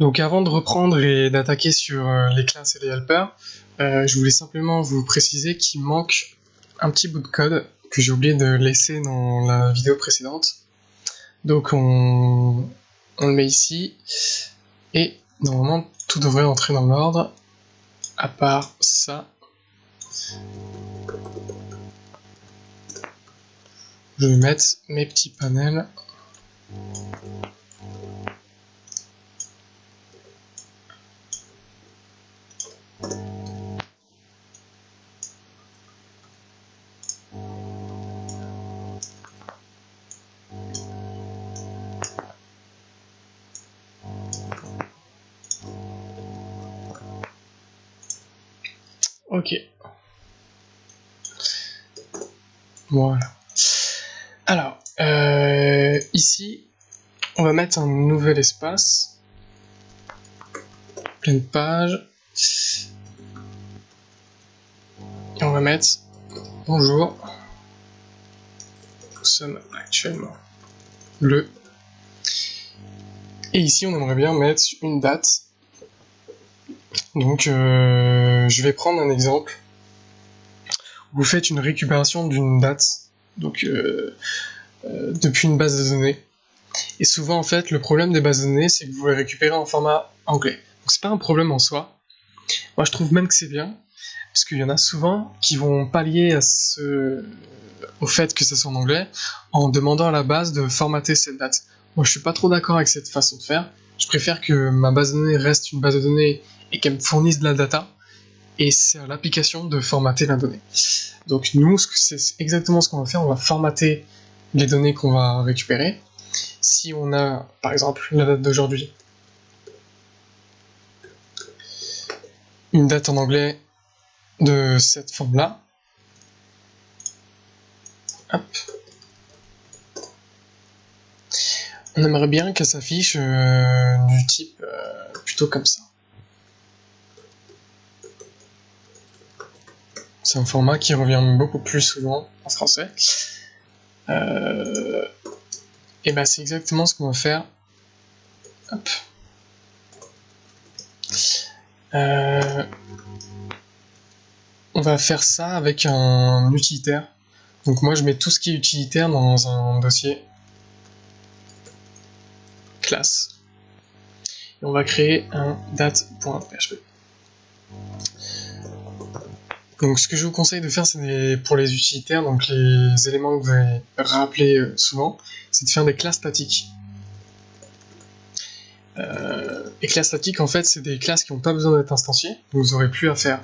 Donc avant de reprendre et d'attaquer sur euh, les classes et les helpers, euh, je voulais simplement vous préciser qu'il manque un petit bout de code que j'ai oublié de laisser dans la vidéo précédente. Donc on, on le met ici et normalement tout devrait entrer dans l'ordre à part ça. Je vais mettre mes petits panels. Ok. Voilà. Alors, euh, ici, on va mettre un nouvel espace. Pleine page. Et on va mettre bonjour. Nous sommes actuellement le. Et ici, on aimerait bien mettre une date donc, euh, je vais prendre un exemple. Vous faites une récupération d'une date, donc euh, euh, depuis une base de données. Et souvent, en fait, le problème des bases de données, c'est que vous les récupérez en format anglais. Donc, c'est pas un problème en soi. Moi, je trouve même que c'est bien, parce qu'il y en a souvent qui vont pallier à ce... au fait que ça soit en anglais en demandant à la base de formater cette date. Moi, je suis pas trop d'accord avec cette façon de faire. Je préfère que ma base de données reste une base de données et qu'elle me fournisse de la data, et c'est à l'application de formater la donnée. Donc nous, c'est exactement ce qu'on va faire, on va formater les données qu'on va récupérer. Si on a, par exemple, la date d'aujourd'hui, une date en anglais de cette forme-là, on aimerait bien qu'elle s'affiche euh, du type euh, plutôt comme ça. C'est un format qui revient beaucoup plus souvent en français. Euh, et ben c'est exactement ce qu'on va faire. Euh, on va faire ça avec un utilitaire. Donc moi je mets tout ce qui est utilitaire dans un dossier classe. Et on va créer un date.php. Donc ce que je vous conseille de faire, c'est pour les utilitaires, donc les éléments que vous allez rappeler euh, souvent, c'est de faire des classes statiques. Euh, et classes statiques, en fait, c'est des classes qui n'ont pas besoin d'être instanciées, vous n'aurez plus à faire.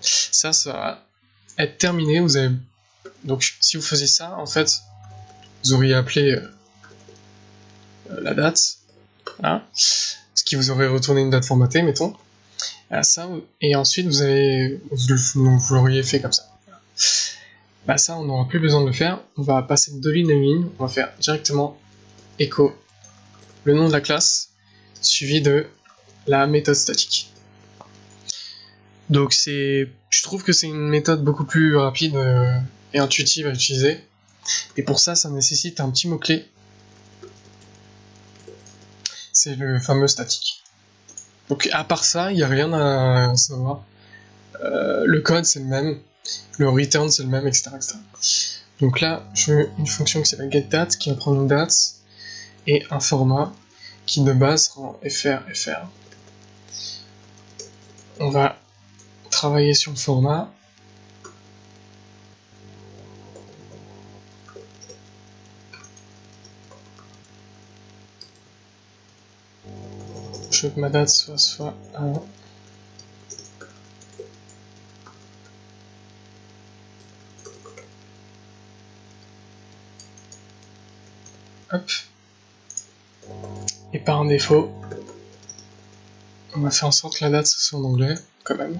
Ça, ça va être terminé, vous avez... Donc si vous faisiez ça, en fait, vous auriez appelé euh, la date, ce qui vous aurait retourné une date formatée, mettons ça, et ensuite vous avez, vous, l'auriez fait comme ça. Bah ça, on n'aura plus besoin de le faire. On va passer de ligne à ligne. On va faire directement echo le nom de la classe suivi de la méthode statique. Donc c'est, je trouve que c'est une méthode beaucoup plus rapide euh, et intuitive à utiliser. Et pour ça, ça nécessite un petit mot clé. C'est le fameux statique. Donc à part ça, il n'y a rien à savoir. Euh, le code c'est le même, le return c'est le même, etc., Donc là, je veux une fonction qui s'appelle getDate qui va prendre une date et un format qui de base sera fr fr. On va travailler sur le format. Je veux que ma date soit soit 1. Hop. Et par défaut, on va faire en sorte que la date soit en anglais, quand même.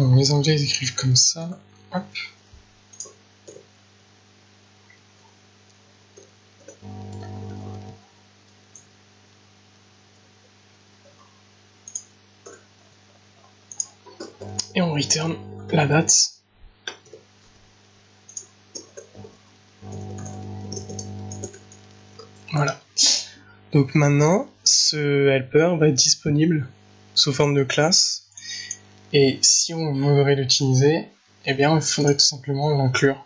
Les anglais écrivent comme ça. Et on return la date. Voilà. Donc maintenant, ce helper va être disponible sous forme de classe et si on voudrait l'utiliser, eh bien, il faudrait tout simplement l'inclure.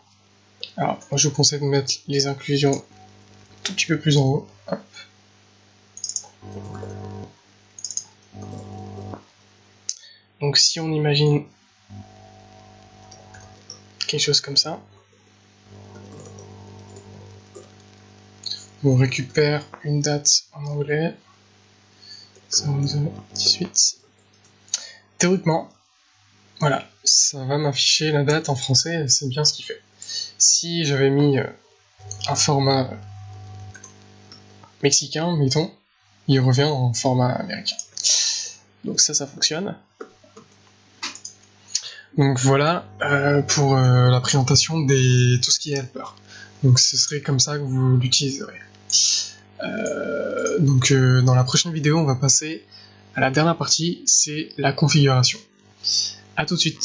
Alors, moi je vous conseille de mettre les inclusions tout petit peu plus en haut. Donc si on imagine quelque chose comme ça, on récupère une date en anglais, 18. Théoriquement, voilà, ça va m'afficher la date en français, c'est bien ce qu'il fait. Si j'avais mis euh, un format mexicain, mettons, il revient en format américain. Donc ça, ça fonctionne. Donc voilà euh, pour euh, la présentation des tout ce qui est helper. Donc ce serait comme ça que vous l'utiliserez. Euh, donc dans la prochaine vidéo, on va passer la dernière partie, c'est la configuration. A tout de suite